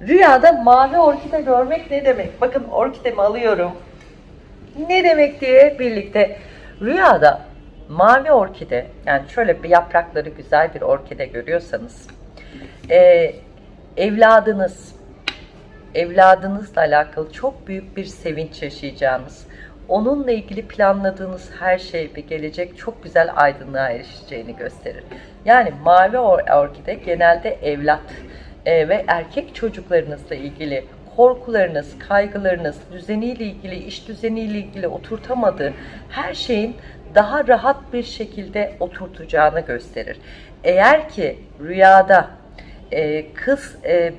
Rüyada mavi orkide görmek ne demek? Bakın orkidemi alıyorum. Ne demek diye birlikte rüyada mavi orkide yani şöyle bir yaprakları güzel bir orkide görüyorsanız e, evladınız evladınızla alakalı çok büyük bir sevinç yaşayacağınız onunla ilgili planladığınız her şey bir gelecek çok güzel aydınlığa erişeceğini gösterir. Yani mavi or- orkide genelde evlat e, ve erkek çocuklarınızla ilgili korkularınız, kaygılarınız, düzeniyle ilgili, iş düzeniyle ilgili oturtamadığı her şeyin daha rahat bir şekilde oturtacağını gösterir. Eğer ki rüyada e, kız e,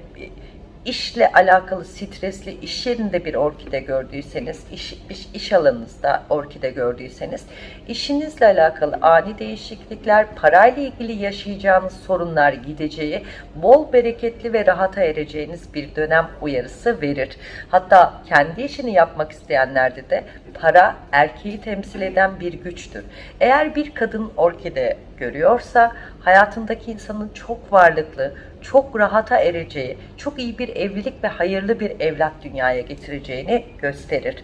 işle alakalı stresli iş yerinde bir orkide gördüyseniz, iş, iş, iş alanınızda orkide gördüyseniz, işinizle alakalı ani değişiklikler, parayla ilgili yaşayacağınız sorunlar gideceği, bol bereketli ve rahata ereceğiniz bir dönem uyarısı verir. Hatta kendi işini yapmak isteyenlerde de para erkeği temsil eden bir güçtür. Eğer bir kadın orkide görüyorsa hayatındaki insanın çok varlıklı, çok rahata ereceği, çok iyi bir evlilik ve hayırlı bir evlat dünyaya getireceğini gösterir.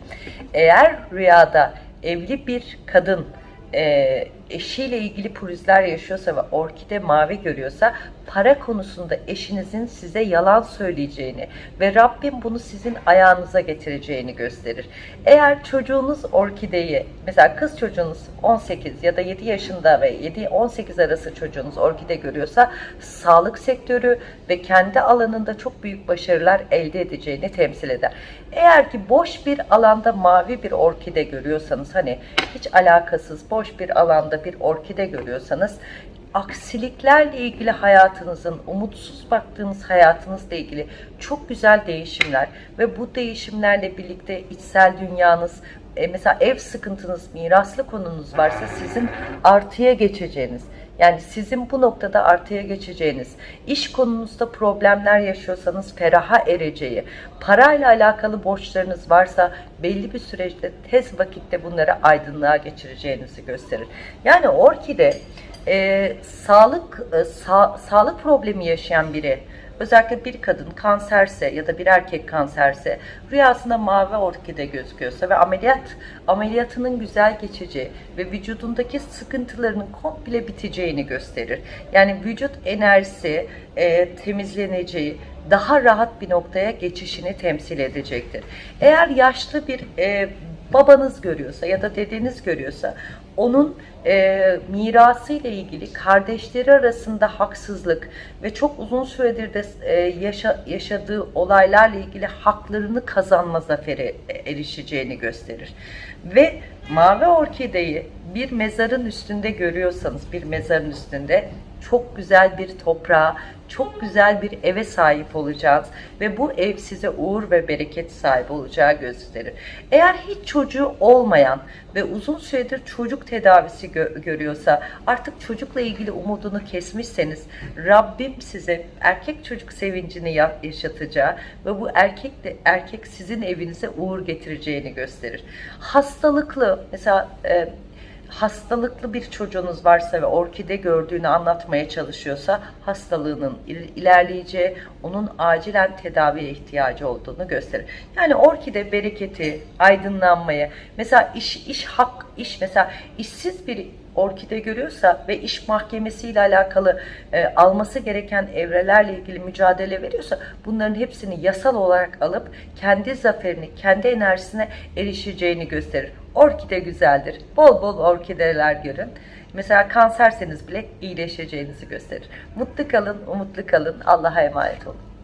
Eğer rüyada evli bir kadın e, eşiyle ilgili pürüzler yaşıyorsa ve orkide mavi görüyorsa para konusunda eşinizin size yalan söyleyeceğini ve Rabbim bunu sizin ayağınıza getireceğini gösterir. Eğer çocuğunuz orkideyi mesela kız çocuğunuz 18 ya da 7 yaşında ve 7-18 arası çocuğunuz orkide görüyorsa sağlık sektörü ve kendi alanında çok büyük başarılar elde edeceğini temsil eder. Eğer ki boş bir alanda mavi bir orkide görüyorsanız hani hiç alakasız boş bir alanda bir orkide görüyorsanız aksiliklerle ilgili hayatınızın, umutsuz baktığınız hayatınızla ilgili çok güzel değişimler ve bu değişimlerle birlikte içsel dünyanız, e, mesela ev sıkıntınız, miraslı konunuz varsa sizin artıya geçeceğiniz, yani sizin bu noktada artıya geçeceğiniz, iş konunuzda problemler yaşıyorsanız feraha ereceği, parayla alakalı borçlarınız varsa belli bir süreçte tez vakitte bunları aydınlığa geçireceğinizi gösterir. Yani orkide e, sağlık e, sa- sağlık problemi yaşayan biri özellikle bir kadın kanserse ya da bir erkek kanserse rüyasında mavi orkide gözüküyorsa ve ameliyat ameliyatının güzel geçeceği ve vücudundaki sıkıntılarının komple biteceğini gösterir. Yani vücut enerjisi e, temizleneceği, daha rahat bir noktaya geçişini temsil edecektir. Eğer yaşlı bir e, babanız görüyorsa ya da dedeniz görüyorsa onun e, mirası ile ilgili kardeşleri arasında haksızlık ve çok uzun süredir de e, yaşa, yaşadığı olaylarla ilgili haklarını kazanma zaferi erişeceğini gösterir. Ve mavi orkideyi bir mezarın üstünde görüyorsanız bir mezarın üstünde çok güzel bir toprağa, çok güzel bir eve sahip olacağız ve bu ev size uğur ve bereket sahibi olacağı gösterir. Eğer hiç çocuğu olmayan ve uzun süredir çocuk tedavisi gö- görüyorsa artık çocukla ilgili umudunu kesmişseniz Rabbim size erkek çocuk sevincini ya- yaşatacağı ve bu erkek de erkek sizin evinize uğur getireceğini gösterir. Hastalıklı mesela e, hastalıklı bir çocuğunuz varsa ve orkide gördüğünü anlatmaya çalışıyorsa hastalığının il- ilerleyeceği, onun acilen tedaviye ihtiyacı olduğunu gösterir. Yani orkide bereketi, aydınlanmayı, mesela iş iş hak iş mesela işsiz bir orkide görüyorsa ve iş mahkemesiyle alakalı e, alması gereken evrelerle ilgili mücadele veriyorsa bunların hepsini yasal olarak alıp kendi zaferini, kendi enerjisine erişeceğini gösterir. Orkide güzeldir. Bol bol orkideler görün. Mesela kanserseniz bile iyileşeceğinizi gösterir. Mutlu kalın, umutlu kalın. Allah'a emanet olun.